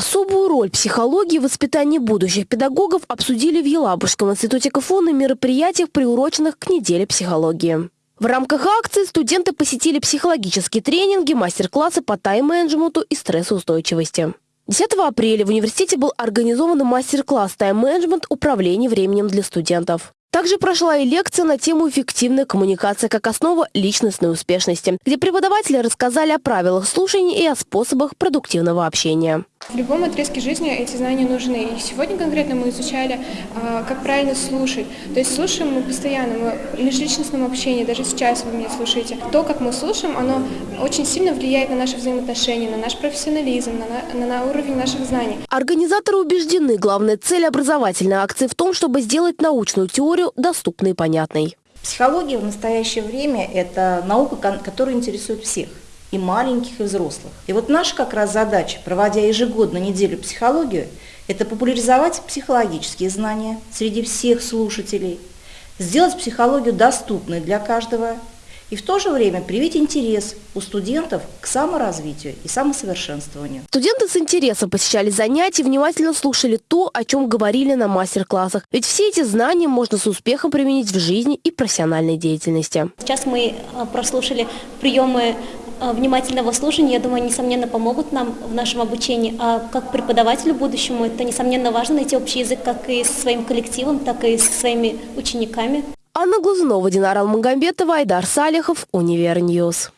Особую роль психологии в воспитании будущих педагогов обсудили в Елабужском институте КФУ на мероприятиях, приуроченных к неделе психологии. В рамках акции студенты посетили психологические тренинги, мастер-классы по тайм-менеджменту и стрессоустойчивости. 10 апреля в университете был организован мастер-класс «Тайм-менеджмент. Управление временем для студентов». Также прошла и лекция на тему «Эффективная коммуникация как основа личностной успешности», где преподаватели рассказали о правилах слушания и о способах продуктивного общения. В любом отрезке жизни эти знания нужны. И сегодня конкретно мы изучали, а, как правильно слушать. То есть слушаем мы постоянно, мы в межличностном общении, даже сейчас вы меня слушаете. То, как мы слушаем, оно очень сильно влияет на наши взаимоотношения, на наш профессионализм, на, на, на уровень наших знаний. Организаторы убеждены, главная цель образовательной акции в том, чтобы сделать научную теорию доступной и понятной. Психология в настоящее время – это наука, которая интересует всех и маленьких, и взрослых. И вот наша как раз задача, проводя ежегодно неделю психологию, это популяризовать психологические знания среди всех слушателей, сделать психологию доступной для каждого и в то же время привить интерес у студентов к саморазвитию и самосовершенствованию. Студенты с интересом посещали занятия, внимательно слушали то, о чем говорили на мастер-классах. Ведь все эти знания можно с успехом применить в жизни и профессиональной деятельности. Сейчас мы э, прослушали приемы внимательного слушания, я думаю, несомненно, помогут нам в нашем обучении. А как преподавателю будущему, это, несомненно, важно найти общий язык как и со своим коллективом, так и со своими учениками. Анна Глазунова, Динара Алмагамбетова, Айдар Салихов, Универ News.